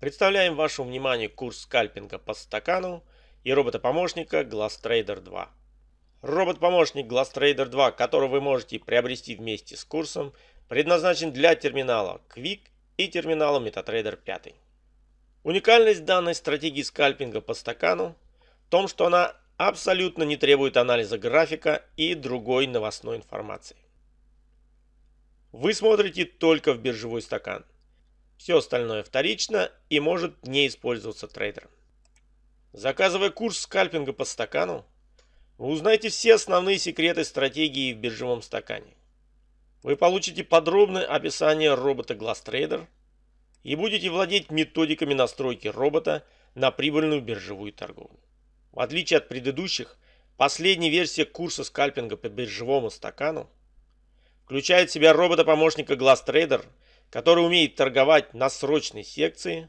Представляем вашему вниманию курс скальпинга по стакану и робота-помощника GlassTrader 2. Робот-помощник GlassTrader 2, который вы можете приобрести вместе с курсом, предназначен для терминала Quick и терминала MetaTrader 5. Уникальность данной стратегии скальпинга по стакану в том, что она абсолютно не требует анализа графика и другой новостной информации. Вы смотрите только в биржевой стакан – все остальное вторично и может не использоваться трейдером. Заказывая курс скальпинга по стакану, вы узнаете все основные секреты стратегии в биржевом стакане. Вы получите подробное описание робота GlassTrader и будете владеть методиками настройки робота на прибыльную биржевую торговлю. В отличие от предыдущих, последняя версия курса скальпинга по биржевому стакану включает в себя робота-помощника GlassTrader – который умеет торговать на срочной секции,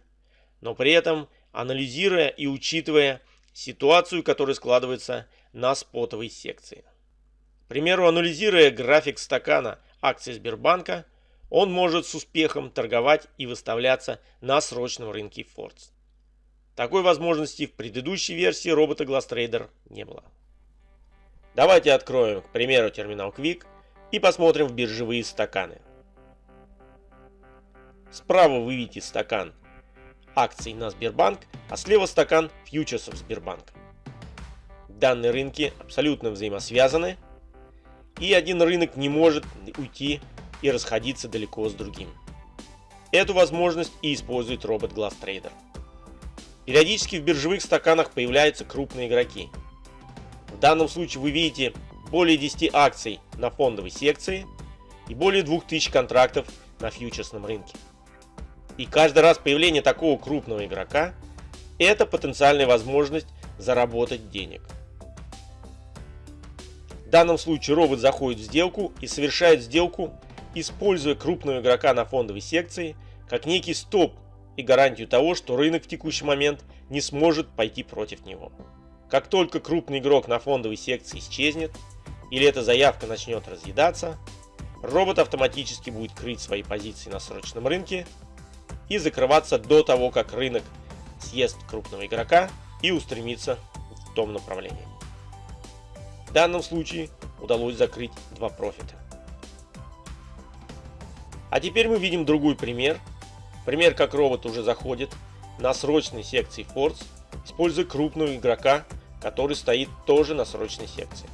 но при этом анализируя и учитывая ситуацию, которая складывается на спотовой секции. К примеру, анализируя график стакана акций Сбербанка, он может с успехом торговать и выставляться на срочном рынке Фордс. Такой возможности в предыдущей версии робота GlassTrader не было. Давайте откроем, к примеру, терминал Quick и посмотрим в биржевые стаканы. Справа вы видите стакан акций на Сбербанк, а слева стакан фьючерсов Сбербанка. Данные рынки абсолютно взаимосвязаны, и один рынок не может уйти и расходиться далеко с другим. Эту возможность и использует робот GlassTrader. Периодически в биржевых стаканах появляются крупные игроки. В данном случае вы видите более 10 акций на фондовой секции и более 2000 контрактов на фьючерсном рынке. И каждый раз появление такого крупного игрока – это потенциальная возможность заработать денег. В данном случае робот заходит в сделку и совершает сделку, используя крупного игрока на фондовой секции как некий стоп и гарантию того, что рынок в текущий момент не сможет пойти против него. Как только крупный игрок на фондовой секции исчезнет или эта заявка начнет разъедаться, робот автоматически будет крыть свои позиции на срочном рынке и закрываться до того, как рынок съест крупного игрока и устремится в том направлении. В данном случае удалось закрыть два профита. А теперь мы видим другой пример. Пример, как робот уже заходит на срочной секции Force, используя крупного игрока, который стоит тоже на срочной секции.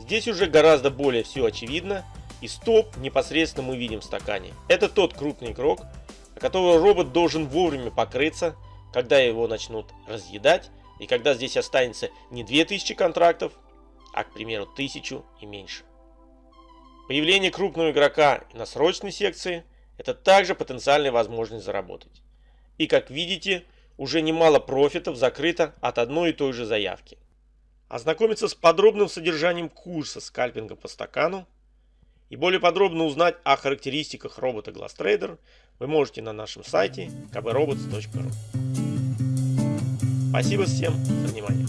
Здесь уже гораздо более все очевидно и стоп непосредственно мы видим в стакане. Это тот крупный игрок, которого робот должен вовремя покрыться, когда его начнут разъедать, и когда здесь останется не 2000 контрактов, а, к примеру, 1000 и меньше. Появление крупного игрока на срочной секции – это также потенциальная возможность заработать. И как видите, уже немало профитов закрыто от одной и той же заявки. Ознакомиться с подробным содержанием курса скальпинга по стакану и более подробно узнать о характеристиках робота GlassTrader вы можете на нашем сайте kbrobots.ru. Спасибо всем за внимание.